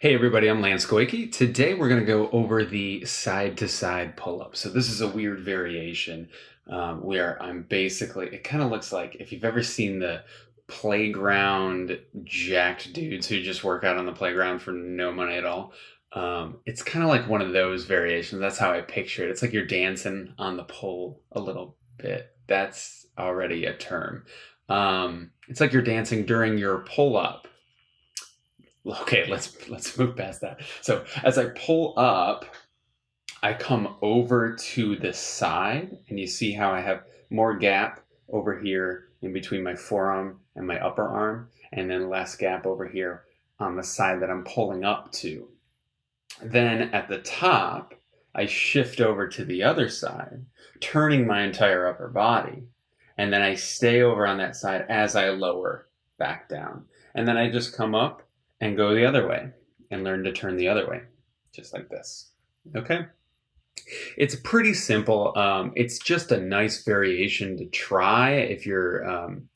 Hey everybody, I'm Lance Goyke. Today we're going to go over the side to side pull up. So this is a weird variation um, where I'm basically, it kind of looks like if you've ever seen the playground jacked dudes who just work out on the playground for no money at all. Um, it's kind of like one of those variations. That's how I picture it. It's like you're dancing on the pole a little bit. That's already a term. Um, it's like you're dancing during your pull up okay, let's let's move past that. So as I pull up, I come over to the side, and you see how I have more gap over here in between my forearm and my upper arm, and then less gap over here on the side that I'm pulling up to. Then at the top, I shift over to the other side, turning my entire upper body, and then I stay over on that side as I lower back down. And then I just come up and go the other way and learn to turn the other way, just like this. Okay? It's pretty simple. Um, it's just a nice variation to try if you're um,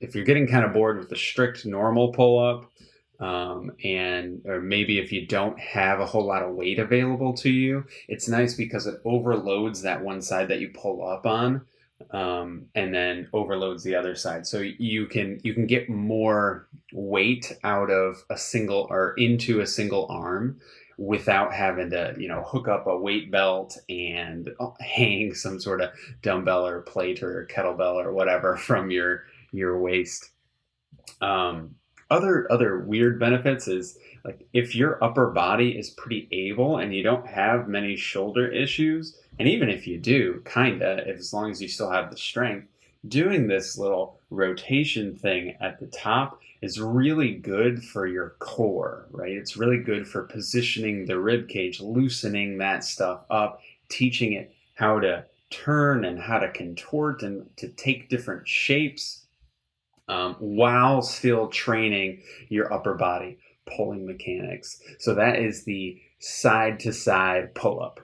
if you're getting kind of bored with the strict normal pull up, um, and or maybe if you don't have a whole lot of weight available to you, it's nice because it overloads that one side that you pull up on um, and then overloads the other side. So you can you can get more weight out of a single or into a single arm without having to you know hook up a weight belt and uh, hang some sort of dumbbell or plate or kettlebell or whatever from your your waist. Um, other other weird benefits is like if your upper body is pretty able and you don't have many shoulder issues and even if you do kinda as long as you still have the strength doing this little rotation thing at the top is really good for your core right it's really good for positioning the rib cage loosening that stuff up teaching it how to turn and how to contort and to take different shapes um, while still training your upper body pulling mechanics. So that is the side to side pull up.